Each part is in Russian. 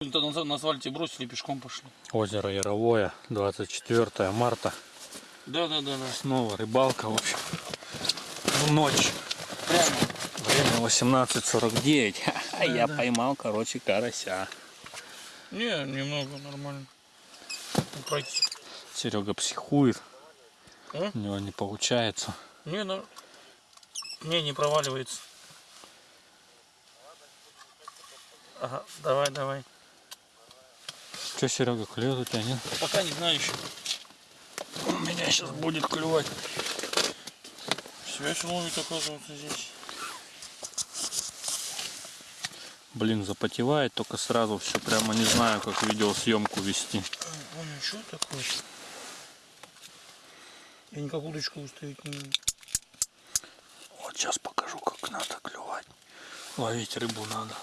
На асфальте бросили, пешком пошли. Озеро Яровое, 24 марта. Да, да, да, да. Снова рыбалка, в общем. В ночь. Прямо. Время 18.49. А я да. поймал, короче, карася. Не, немного нормально. Ну, Пройти. Серега психует. А? У него не получается. Не, ну, не, не проваливается. Ага, давай, давай. Че, Серега, клюет у тебя, нет? Пока не знаю еще. У меня сейчас будет клювать. Связь ловит, оказывается, здесь. Блин, запотевает только сразу все. Прямо не знаю, как видеосъемку вести. Ой, что такое? Я никак удочку выставить не могу. Вот сейчас покажу, как надо клювать. Ловить рыбу надо.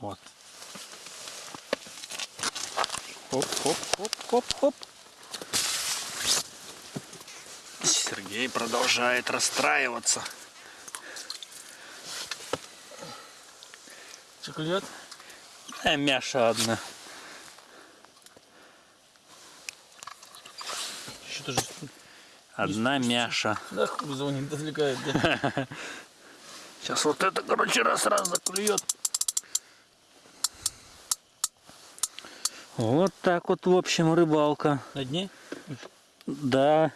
Вот. Хоп, хоп, хоп, хоп, хоп. Сергей продолжает расстраиваться. Шоколад? А мяша одна. Что-то же... Одна мяша. Да, хуй звонит, отвлекает, да? Сейчас вот это, короче, раз-раз заклюет. Вот так вот, в общем, рыбалка. На дне? Да.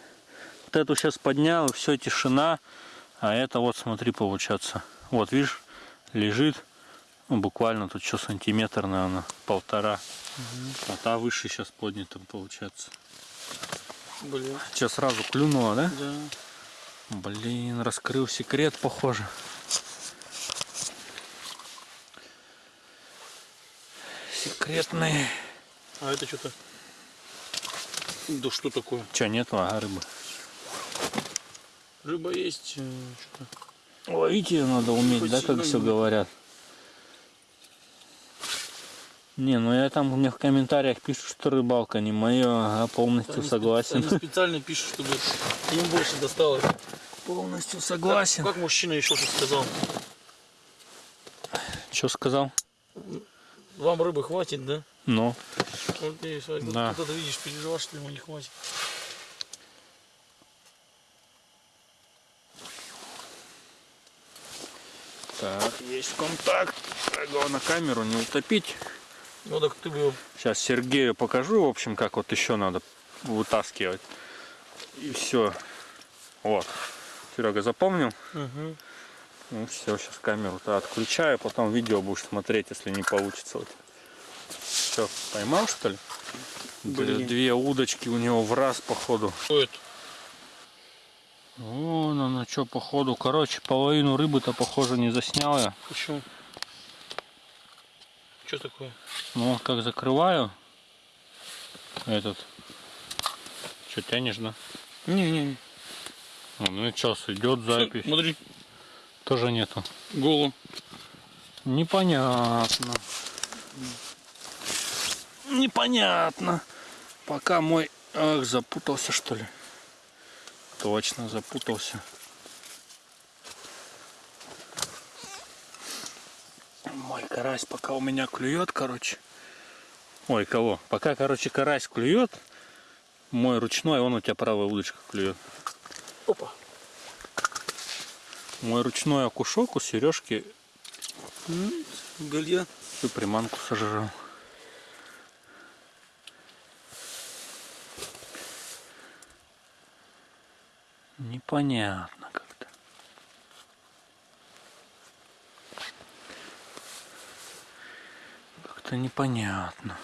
Вот эту сейчас поднял, все, тишина. А это вот, смотри, получается. Вот, видишь, лежит. Ну, буквально тут что, сантиметр, наверное, полтора. А та выше сейчас поднята, получается. Блин. Сейчас сразу клюнула, да? Да. Блин, раскрыл секрет, похоже. Секретный. А это что-то... Да что такое? Че, нету, ага, рыбы. Рыба есть, э. Ловить ее надо уметь, Хоть да, как все не- говорят. Не, ну я там мне в комментариях пишут, что рыбалка не мое, а полностью Они спе- согласен. Они специально пишут, чтобы им больше досталось. Полностью Как, согласен. как мужчина еще что сказал? Что сказал? Вам рыбы хватит, да? Ну, Вот ты, Вадик, Да. это видишь, переживаешь, что ему не хватит. так, есть контакт. Так, Главное камеру не утопить. Ну так ты бы Сейчас Сергею покажу, в общем, как вот еще надо вытаскивать. И все. Вот. Серега запомнил? Угу. Ну все, сейчас камеру-то отключаю, потом видео будешь смотреть, если не получится. Вот. Все, поймал что ли? Блин. Две удочки у него в раз походу. Что это? Вон оно что походу. Короче, половину рыбы-то похоже не заснял я. Почему? Что такое? Ну вот как закрываю этот. Что тянешь, да? Не-не-не. А, Ну и час идет запись. Смотри, Тоже нету. голову. Непонятно. Непонятно. Пока мой... Ах, запутался что ли? Точно запутался. Мой карась пока у меня клюет, короче. Ой, кого? Пока, короче, карась клюет, мой ручной, он у тебя правая удочка клюет. Опа. Мой ручной окушок у Сережки Галья. всю приманку сожрал. Непонятно как-то. Как-то непонятно.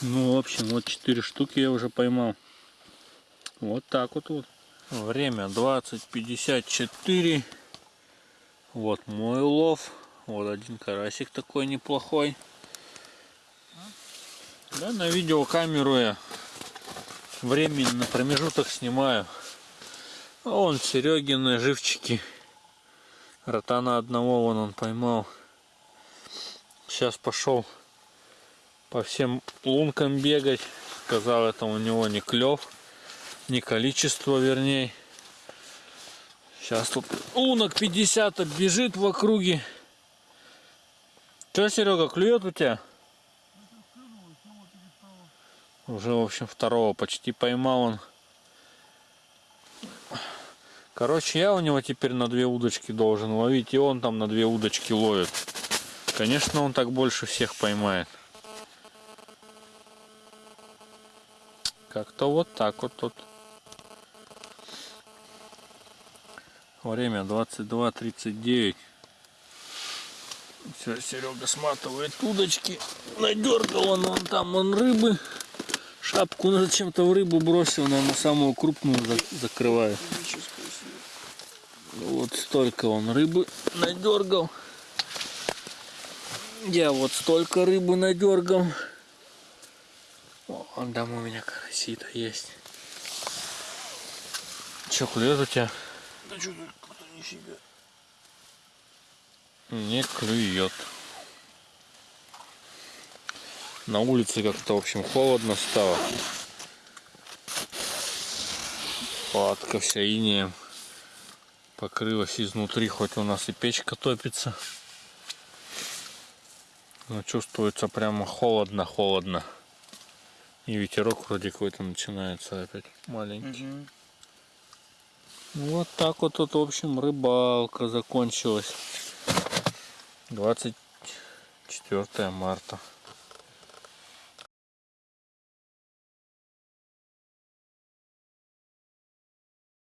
Ну, в общем, вот четыре штуки я уже поймал. Вот так вот вот. Время 20.54. Вот мой улов. Вот один карасик такой неплохой. Да, на видеокамеру я временно промежуток снимаю. А вон Серегины живчики. Ротана одного вон он поймал. Сейчас пошел по всем лункам бегать. Сказал, это у него не клев, не количество, вернее. Сейчас тут лунок 50 бежит в округе. Че, Серега, клюет у тебя? Уже, в общем, второго почти поймал он. Короче, я у него теперь на две удочки должен ловить, и он там на две удочки ловит. Конечно, он так больше всех поймает. Как-то вот так вот тут. Время 22.39. Все, Серега сматывает удочки. Надергал он вон там он рыбы. Шапку он зачем-то в рыбу бросил, наверное, самую крупную за- закрывает. Вот столько он рыбы надергал. Я вот столько рыбы надергал. Вон там у меня карасита есть. Че, клюет у тебя? Да что тут кто нифига. Не клюет. На улице как-то, в общем, холодно стало. Палатка вся инеем покрылась изнутри, хоть у нас и печка топится. Но чувствуется прямо холодно-холодно. И ветерок вроде какой-то начинается опять маленький. Ну, Вот так вот тут, в общем, рыбалка закончилась. 24 марта.